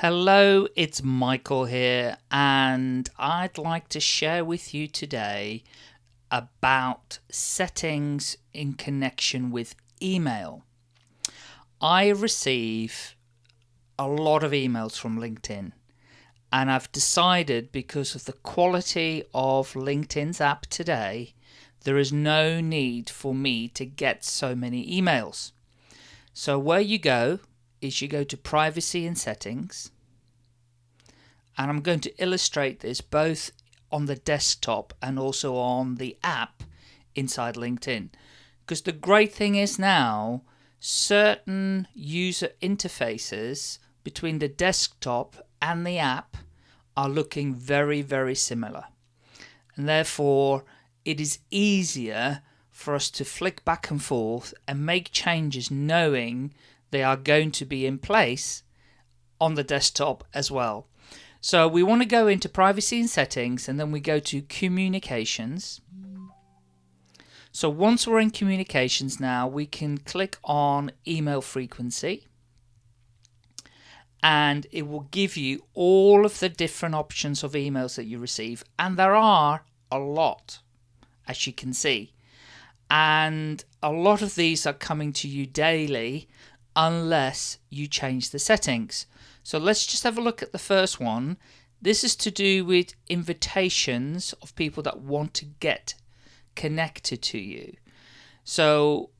Hello, it's Michael here, and I'd like to share with you today about settings in connection with email. I receive a lot of emails from LinkedIn, and I've decided because of the quality of LinkedIn's app today, there is no need for me to get so many emails. So, where you go is you go to privacy and settings. And I'm going to illustrate this both on the desktop and also on the app inside LinkedIn. Because the great thing is now certain user interfaces between the desktop and the app are looking very very similar. And therefore it is easier for us to flick back and forth and make changes knowing they are going to be in place on the desktop as well. So we want to go into privacy and settings and then we go to communications. So once we're in communications now, we can click on email frequency and it will give you all of the different options of emails that you receive. And there are a lot, as you can see. And a lot of these are coming to you daily unless you change the settings. So let's just have a look at the first one. This is to do with invitations of people that want to get connected to you. So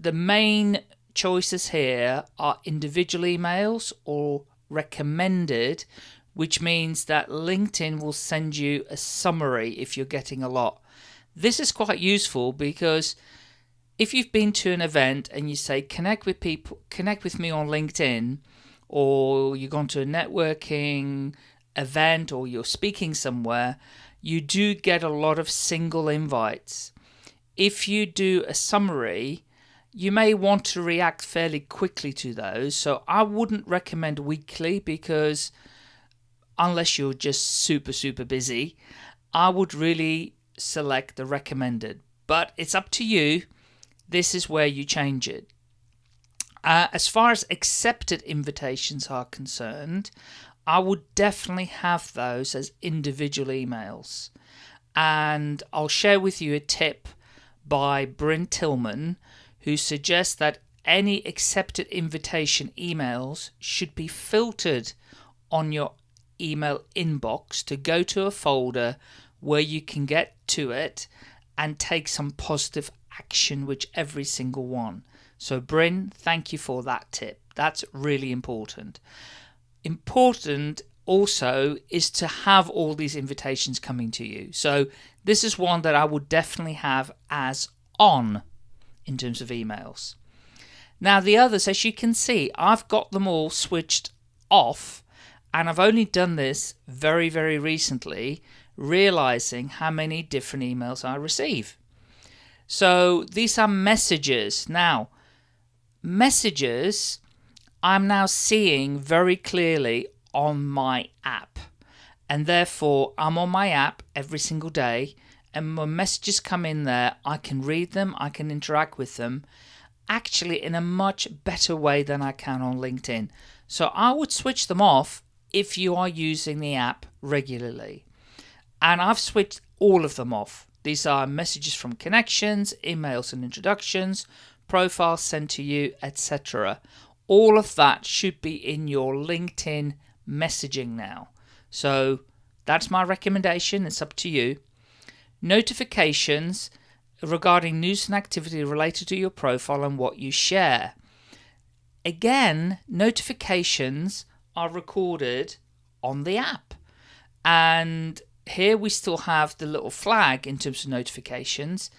the main choices here are individual emails or recommended, which means that LinkedIn will send you a summary if you're getting a lot. This is quite useful because if you've been to an event and you say connect with people connect with me on linkedin or you've gone to a networking event or you're speaking somewhere you do get a lot of single invites. If you do a summary you may want to react fairly quickly to those. So i wouldn't recommend weekly because unless you're just super super busy i would really select the recommended. But it's up to you this is where you change it. Uh, as far as accepted invitations are concerned, I would definitely have those as individual emails. And I'll share with you a tip by Brynne Tillman, who suggests that any accepted invitation emails should be filtered on your email inbox to go to a folder where you can get to it and take some positive action which every single one. So Brynne, thank you for that tip. That's really important. Important also is to have all these invitations coming to you. So this is one that I would definitely have as on in terms of emails. Now the others, as you can see, I've got them all switched off and I've only done this very, very recently, realizing how many different emails I receive. So these are messages. Now, messages I'm now seeing very clearly on my app. And therefore, I'm on my app every single day. And when messages come in there, I can read them, I can interact with them actually in a much better way than I can on LinkedIn. So I would switch them off if you are using the app regularly. And I've switched all of them off. These are messages from connections, emails and introductions, profiles sent to you, etc. All of that should be in your LinkedIn messaging now. So that's my recommendation. It's up to you. Notifications regarding news and activity related to your profile and what you share. Again, notifications are recorded on the app. And here we still have the little flag in terms of notifications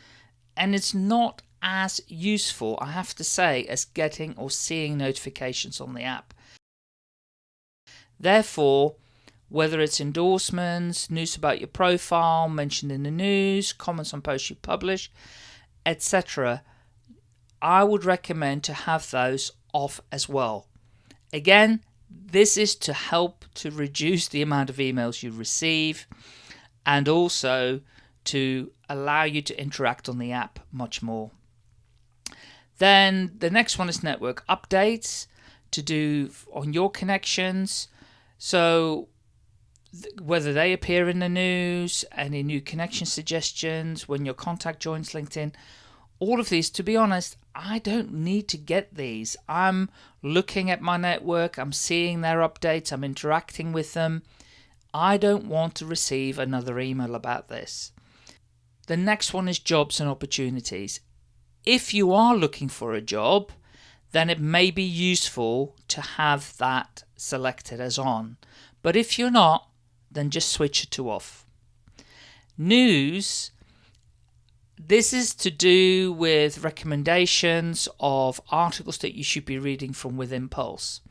and it's not as useful I have to say as getting or seeing notifications on the app. Therefore whether it's endorsements, news about your profile, mentioned in the news, comments on posts you publish, etc. I would recommend to have those off as well. Again, this is to help to reduce the amount of emails you receive and also to allow you to interact on the app much more. Then the next one is network updates to do on your connections. So whether they appear in the news, any new connection suggestions, when your contact joins LinkedIn, all of these, to be honest, I don't need to get these. I'm looking at my network, I'm seeing their updates, I'm interacting with them. I don't want to receive another email about this. The next one is jobs and opportunities. If you are looking for a job, then it may be useful to have that selected as on. But if you're not, then just switch it to off. News this is to do with recommendations of articles that you should be reading from within Pulse.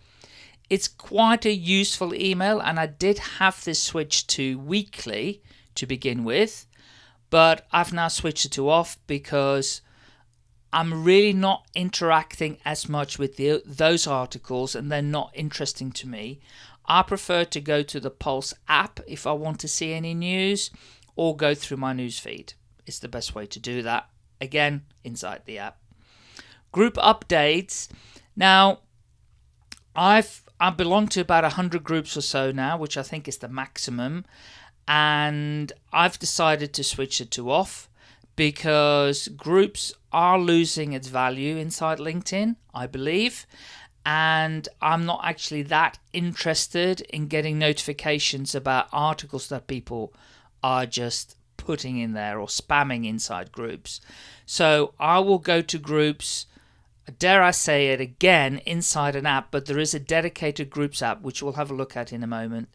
It's quite a useful email, and I did have this switched to weekly to begin with, but I've now switched it to off because I'm really not interacting as much with the, those articles and they're not interesting to me. I prefer to go to the Pulse app if I want to see any news or go through my newsfeed. It's the best way to do that. Again, inside the app. Group updates. Now, I've I belong to about 100 groups or so now, which I think is the maximum. And I've decided to switch it to off because groups are losing its value inside LinkedIn, I believe and I'm not actually that interested in getting notifications about articles that people are just putting in there or spamming inside groups. So I will go to groups, dare I say it again, inside an app, but there is a dedicated groups app which we'll have a look at in a moment.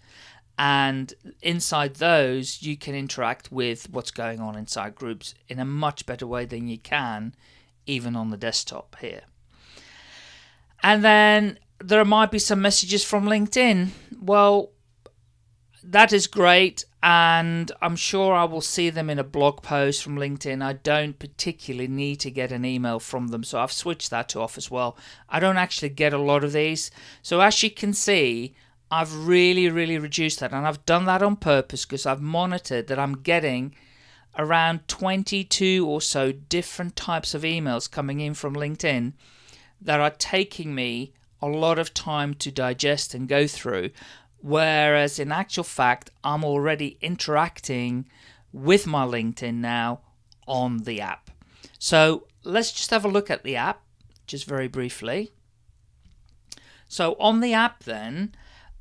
And inside those, you can interact with what's going on inside groups in a much better way than you can even on the desktop here. And then there might be some messages from LinkedIn. Well, that is great. And I'm sure I will see them in a blog post from LinkedIn. I don't particularly need to get an email from them. So I've switched that to off as well. I don't actually get a lot of these. So as you can see, I've really, really reduced that. And I've done that on purpose because I've monitored that I'm getting around 22 or so different types of emails coming in from LinkedIn that are taking me a lot of time to digest and go through. Whereas in actual fact, I'm already interacting with my LinkedIn now on the app. So let's just have a look at the app, just very briefly. So on the app, then,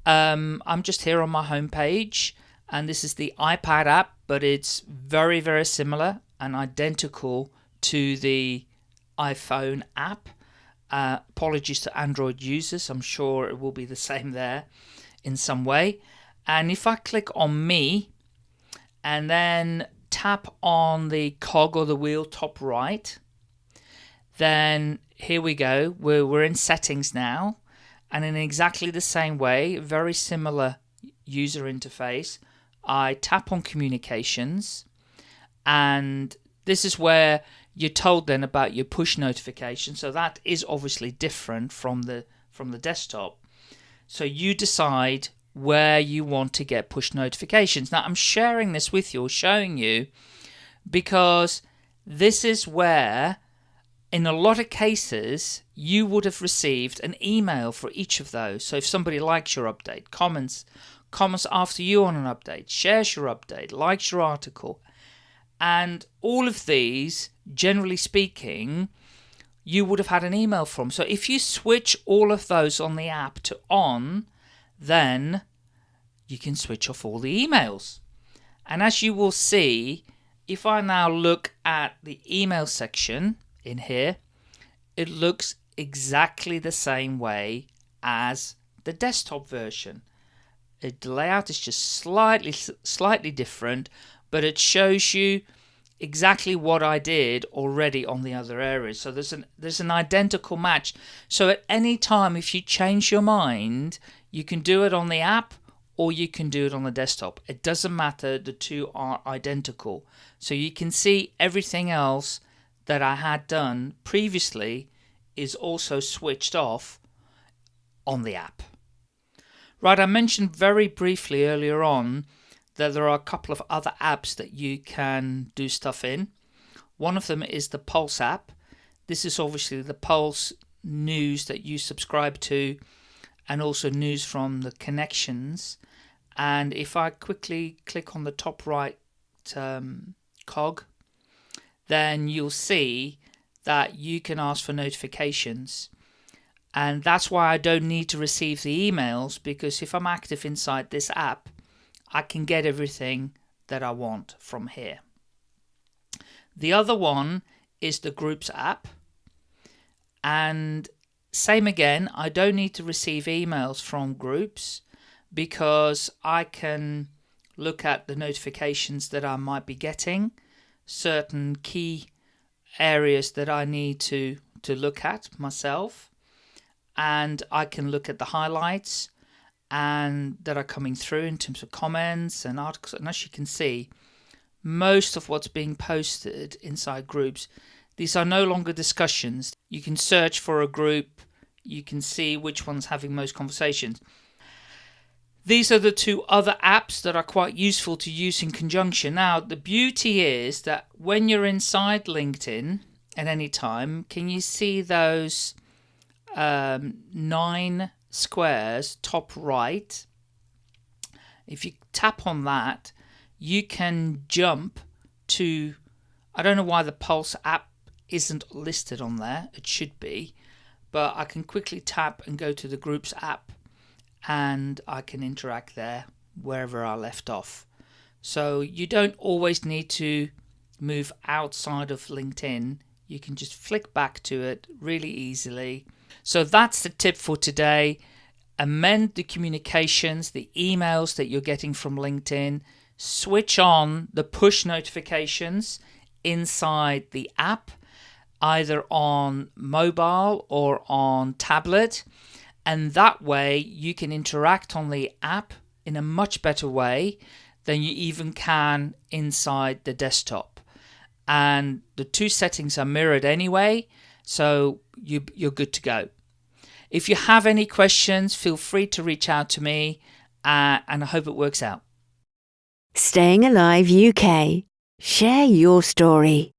um, I'm just here on my homepage, and this is the iPad app, but it's very, very similar and identical to the iPhone app. Uh, apologies to Android users, I'm sure it will be the same there in some way. And if I click on me and then tap on the cog or the wheel top right, then here we go. We're, we're in settings now. And in exactly the same way, very similar user interface, I tap on communications and this is where you're told then about your push notification. So that is obviously different from the from the desktop. So you decide where you want to get push notifications. Now I'm sharing this with you showing you because this is where in a lot of cases you would have received an email for each of those. So if somebody likes your update, comments comments after you on an update, shares your update, likes your article, and all of these, generally speaking, you would have had an email from. So if you switch all of those on the app to on, then you can switch off all the emails. And as you will see, if I now look at the email section in here, it looks exactly the same way as the desktop version. The layout is just slightly slightly different, but it shows you exactly what I did already on the other areas. So there's an there's an identical match. So at any time if you change your mind, you can do it on the app or you can do it on the desktop. It doesn't matter, the two are identical. So you can see everything else that I had done previously is also switched off on the app. Right, I mentioned very briefly earlier on that there are a couple of other apps that you can do stuff in. One of them is the Pulse app. This is obviously the Pulse news that you subscribe to and also news from the connections. And if I quickly click on the top right um, cog, then you'll see that you can ask for notifications. And that's why I don't need to receive the emails because if I'm active inside this app, I can get everything that I want from here. The other one is the Groups app. And same again, I don't need to receive emails from groups because I can look at the notifications that I might be getting, certain key areas that I need to, to look at myself, and I can look at the highlights and that are coming through in terms of comments and articles. And as you can see, most of what's being posted inside groups, these are no longer discussions. You can search for a group, you can see which one's having most conversations. These are the two other apps that are quite useful to use in conjunction. Now, the beauty is that when you're inside LinkedIn at any time, can you see those um, nine squares top right? If you tap on that, you can jump to, I don't know why the Pulse app isn't listed on there, it should be, but I can quickly tap and go to the Groups app and I can interact there wherever I left off. So you don't always need to move outside of LinkedIn. You can just flick back to it really easily. So that's the tip for today. Amend the communications, the emails that you're getting from LinkedIn. Switch on the push notifications inside the app, either on mobile or on tablet and that way you can interact on the app in a much better way than you even can inside the desktop and the two settings are mirrored anyway so you, you're good to go if you have any questions feel free to reach out to me uh, and I hope it works out Staying Alive UK. Share your story.